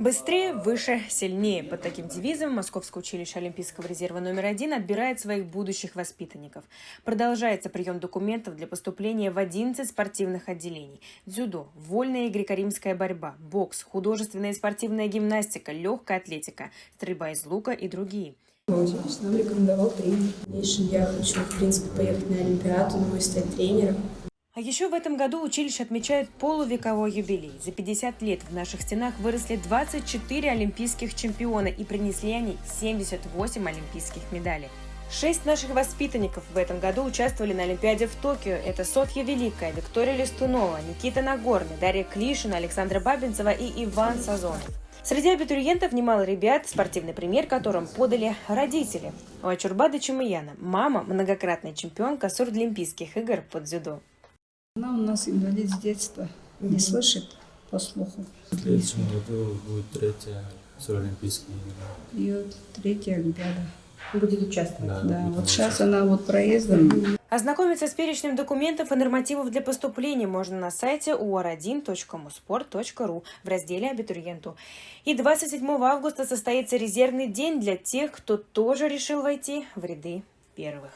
Быстрее, выше, сильнее. Под таким девизом Московское училище Олимпийского резерва номер один отбирает своих будущих воспитанников. Продолжается прием документов для поступления в 11 спортивных отделений. Дзюдо, вольная и греко-римская борьба, бокс, художественная и спортивная гимнастика, легкая атлетика, стрельба из лука и другие. Нам рекомендовал тренер. В дальнейшем я хочу, в принципе, поехать на Олимпиаду, но и стать тренером. А еще в этом году училище отмечает полувековой юбилей. За 50 лет в наших стенах выросли 24 олимпийских чемпиона и принесли они 78 олимпийских медалей. Шесть наших воспитанников в этом году участвовали на Олимпиаде в Токио. Это Софья Великая, Виктория Листунова, Никита Нагорный, Дарья Клишина, Александра Бабинцева и Иван Сазонов. Среди абитуриентов немало ребят, спортивный пример которым подали родители. У Ачурбада Чумаяна мама – многократная чемпионка Сурдлимпийских игр под дзюдо. Она у нас инвалид с детства, не слышит по слуху. В следующем году будет третья Олимпийская игра. И вот третья Олимпиада. Будет участвовать. Да, Да, будет вот сейчас она вот проездом. Ознакомиться с перечнем документов и нормативов для поступления можно на сайте uar1.musport.ru в разделе «Абитуриенту». И 27 августа состоится резервный день для тех, кто тоже решил войти в ряды первых.